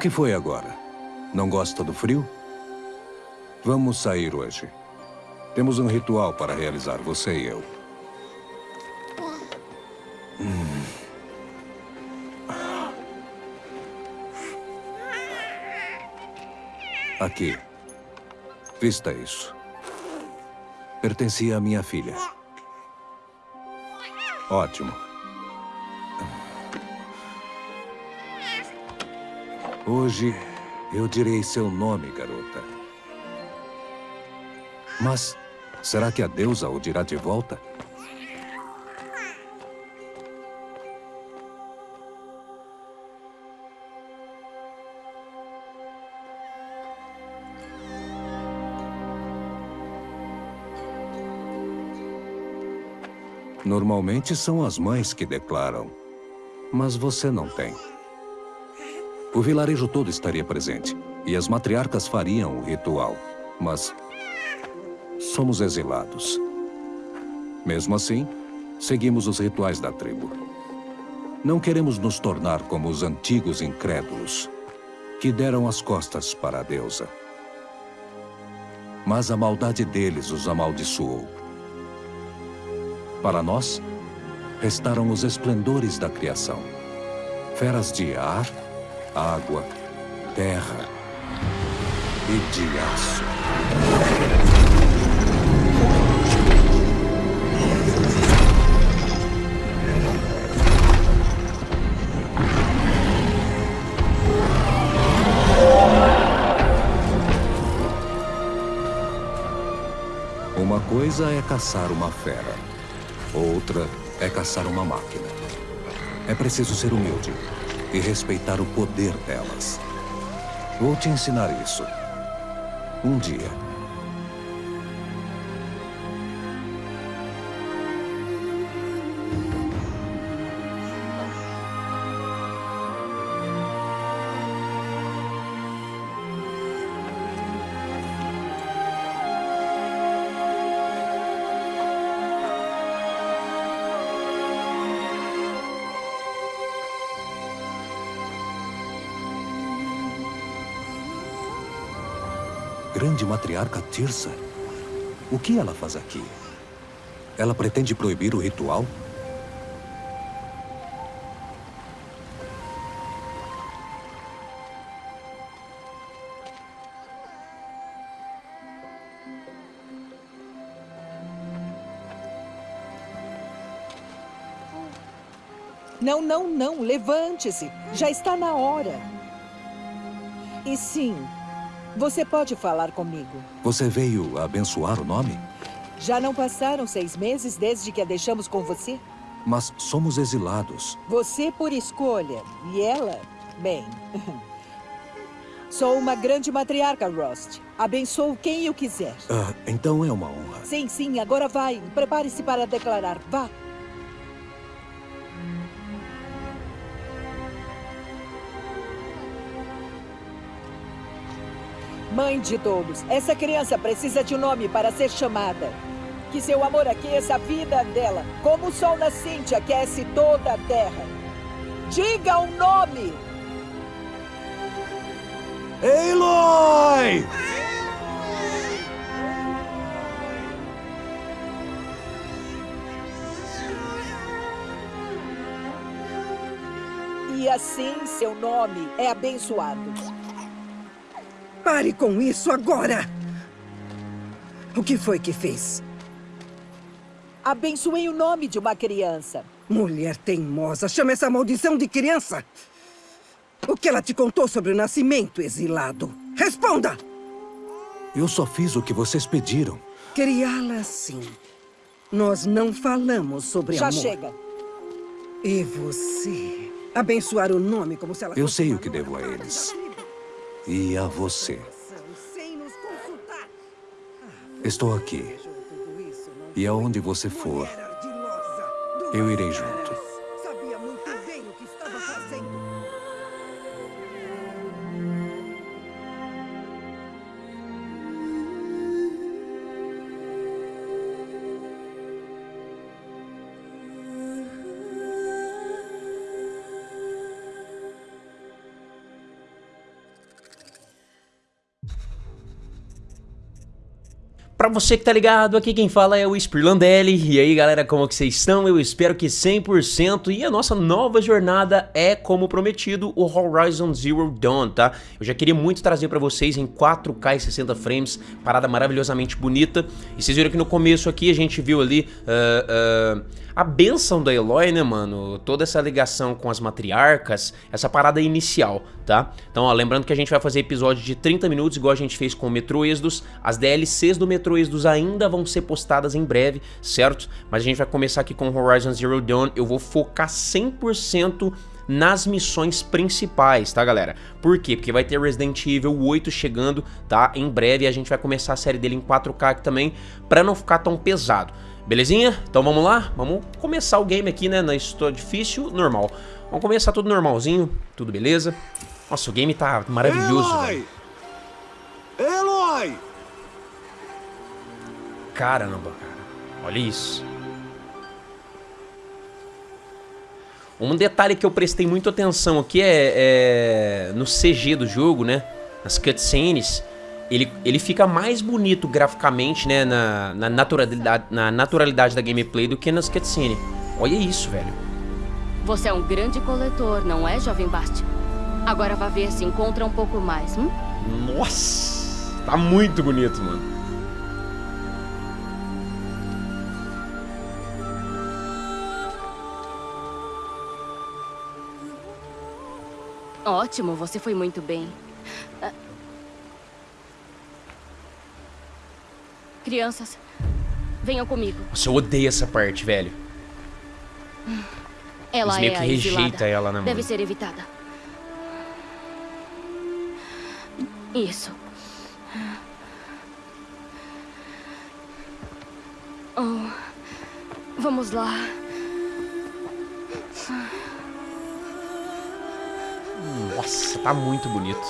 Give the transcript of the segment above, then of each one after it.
que foi agora? Não gosta do frio? Vamos sair hoje. Temos um ritual para realizar, você e eu. Hum. Aqui. Vista isso. Pertencia à minha filha. Ótimo. Hoje eu direi seu nome, garota. Mas será que a deusa o dirá de volta? Normalmente são as mães que declaram. Mas você não tem. O vilarejo todo estaria presente. E as matriarcas fariam o ritual. Mas... Somos exilados. Mesmo assim, seguimos os rituais da tribo. Não queremos nos tornar como os antigos incrédulos, que deram as costas para a deusa. Mas a maldade deles os amaldiçoou. Para nós, restaram os esplendores da criação. Feras de ar, água, terra e de aço. Uma coisa é caçar uma fera. Outra é caçar uma máquina. É preciso ser humilde e respeitar o poder delas. Vou te ensinar isso. Um dia. Grande matriarca Tirsa? O que ela faz aqui? Ela pretende proibir o ritual? Não, não, não. Levante-se. Já está na hora. E sim, você pode falar comigo. Você veio abençoar o nome? Já não passaram seis meses desde que a deixamos com você? Mas somos exilados. Você por escolha. E ela, bem... Sou uma grande matriarca, Rost. Abençoo quem eu quiser. Ah, então é uma honra. Sim, sim. Agora vai. Prepare-se para declarar. Vá. Mãe de todos, essa criança precisa de um nome para ser chamada. Que seu amor aqueça a vida dela, como o sol nascente aquece toda a terra. Diga o um nome! Eloy! E assim seu nome é abençoado. Pare com isso agora! O que foi que fez? Abençoei o nome de uma criança. Mulher teimosa, chama essa maldição de criança! O que ela te contou sobre o nascimento, exilado? Responda! Eu só fiz o que vocês pediram. Criá-la assim. Nós não falamos sobre Já amor. Já chega. E você? Abençoar o nome como se ela Eu sei o que devo a eles e a você. Estou aqui. E aonde você for, eu irei junto. Pra você que tá ligado, aqui quem fala é o Spirlandelli. E aí galera, como que vocês estão? Eu espero que 100%. E a nossa nova jornada é, como prometido, o Horizon Zero Dawn, tá? Eu já queria muito trazer pra vocês em 4K e 60 frames, parada maravilhosamente bonita. E vocês viram que no começo aqui a gente viu ali... Uh, uh, a benção da Eloy, né, mano? Toda essa ligação com as matriarcas, essa parada inicial, tá? Então, ó, lembrando que a gente vai fazer episódio de 30 minutos, igual a gente fez com o Metro Exodus. As DLCs do Metro Exodus ainda vão ser postadas em breve, certo? Mas a gente vai começar aqui com Horizon Zero Dawn. Eu vou focar 100% nas missões principais, tá, galera? Por quê? Porque vai ter Resident Evil 8 chegando, tá? Em breve a gente vai começar a série dele em 4K aqui também, pra não ficar tão pesado. Belezinha? Então vamos lá? Vamos começar o game aqui, né? Na história difícil, normal. Vamos começar tudo normalzinho, tudo beleza. Nossa, o game tá maravilhoso, Eloy! Eloy! Caramba, cara. Olha isso. Um detalhe que eu prestei muita atenção aqui é, é no CG do jogo, né? Nas cutscenes ele, ele fica mais bonito graficamente, né, na, na, naturalidade, na naturalidade da gameplay do que nas cutscenes. Olha isso, velho. Você é um grande coletor, não é, jovem Bart? Agora vá ver se encontra um pouco mais, hum? Nossa, tá muito bonito, mano. Ótimo, você foi muito bem. Crianças, venham comigo. Nossa, eu odeio essa parte, velho. Ela Eles meio é que rejeita exilada. ela, né, mano? Deve ser evitada. Isso. Oh, vamos lá. Nossa, tá muito bonito.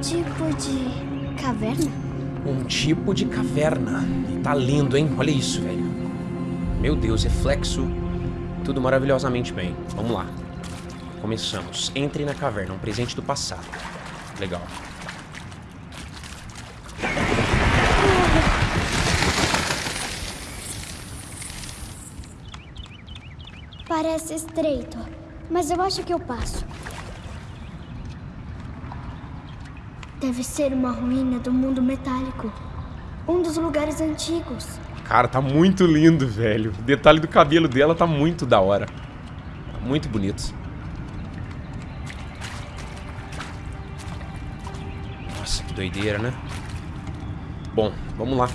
Tipo de caverna? Um tipo de caverna. E tá lindo, hein? Olha isso, velho. Meu Deus, reflexo. Tudo maravilhosamente bem. Vamos lá. Começamos. Entre na caverna, um presente do passado. Legal. Parece estreito, mas eu acho que eu passo. Deve ser uma ruína do mundo metálico. Um dos lugares antigos. Cara, tá muito lindo, velho. O detalhe do cabelo dela tá muito da hora. Tá muito bonito. Nossa, que doideira, né? Bom, vamos lá.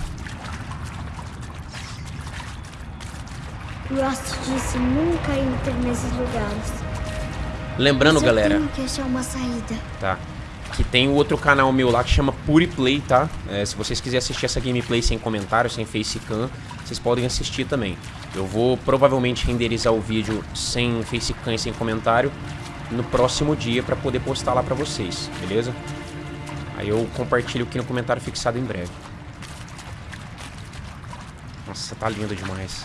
Rust disse nunca entre nesses lugares. Lembrando, galera, tenho que achar uma saída. tá? Que tem o outro canal meu lá que chama Puriplay, tá? É, se vocês quiserem assistir essa gameplay sem comentário, sem facecam, vocês podem assistir também. Eu vou provavelmente renderizar o vídeo sem facecam e sem comentário no próximo dia pra poder postar lá pra vocês, beleza? Aí eu compartilho aqui no comentário fixado em breve. Nossa, tá lindo demais.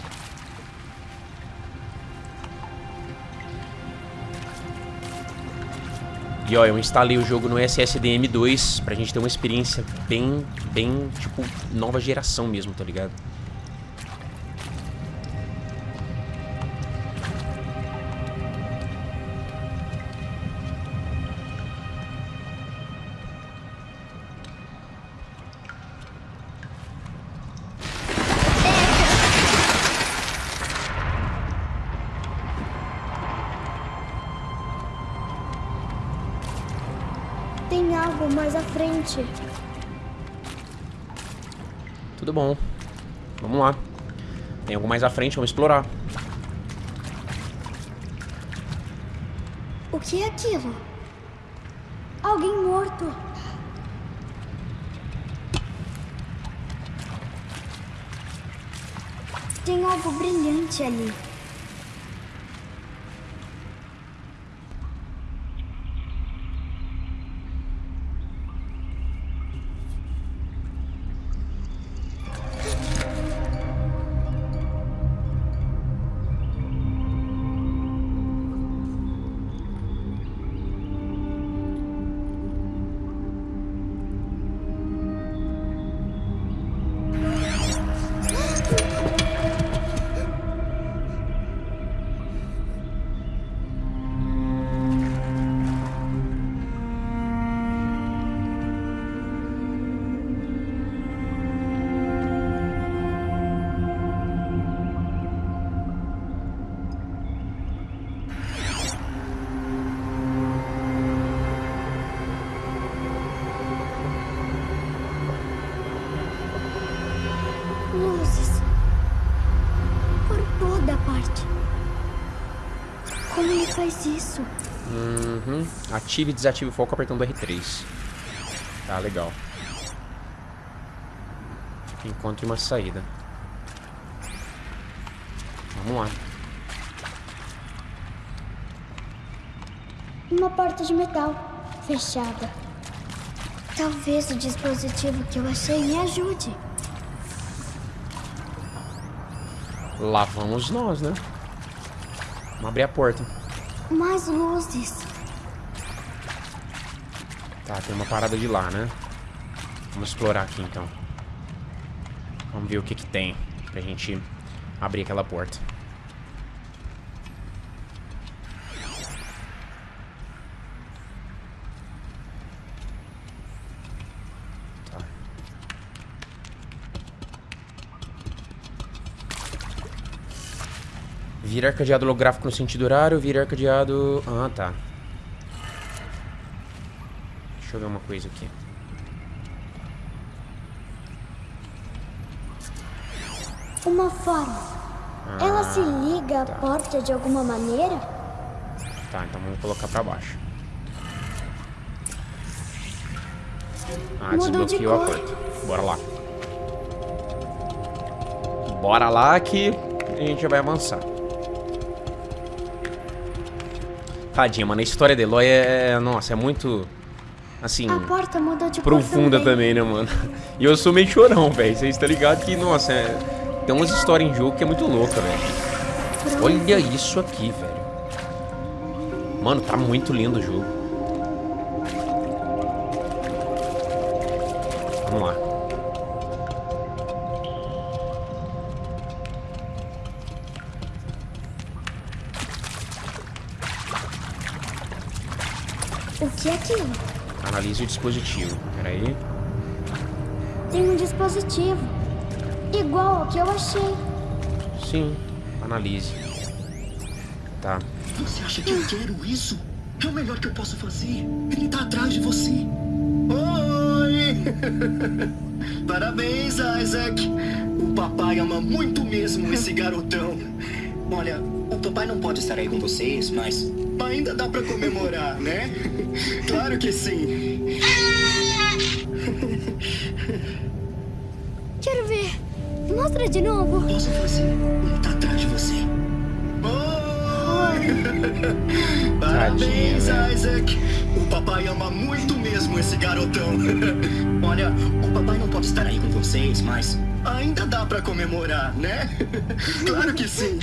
E ó, eu instalei o jogo no SSD M2 pra gente ter uma experiência bem, bem, tipo, nova geração mesmo, tá ligado? Mais à frente. Tudo bom. Vamos lá. Tem algo mais à frente, vamos explorar. O que é aquilo? Alguém morto. Tem algo brilhante ali. Faz isso? Uhum. Ative e desative o foco apertando R3. Tá, legal. Encontre uma saída. Vamos lá. Uma porta de metal. Fechada. Talvez o dispositivo que eu achei me ajude. Lá vamos nós, né? Vamos abrir a porta. Mais luzes. Tá, tem uma parada de lá, né? Vamos explorar aqui, então. Vamos ver o que que tem pra gente abrir aquela porta. Virar cadeado holográfico no sentido horário, virar cadeado... Ah, tá. Deixa eu ver uma coisa aqui. Uma forma. Ela se liga à tá. porta de alguma maneira? Tá, então vamos colocar pra baixo. Ah, Mudou de desbloqueou a cor. porta. Bora lá. Bora lá que a gente já vai avançar. Tadinha, mano. A história de Eloy é... Nossa, é muito... Assim... Profunda também. também, né, mano? E eu sou meio chorão, velho. Vocês estão ligados que, nossa, é... tem umas histórias em jogo que é muito louca, velho. Olha isso aqui, velho. Mano, tá muito lindo o jogo. Vamos lá. Analise o dispositivo. Pera aí. Tem um dispositivo. Igual ao que eu achei. Sim, analise. Tá. Você acha que eu quero isso? É o melhor que eu posso fazer. Ele tá atrás de você. Oi! Parabéns, Isaac. O papai ama muito mesmo esse garotão. Olha, o papai não pode estar aí com vocês, mas ainda dá pra comemorar, né? Claro que sim. Mostra de novo. Posso fazer? Ele tá atrás de você. Oi! Parabéns, Tadinha, Isaac. O papai ama muito mesmo esse garotão. Olha, o papai não pode estar aí com vocês, mas ainda dá pra comemorar, né? Claro que sim.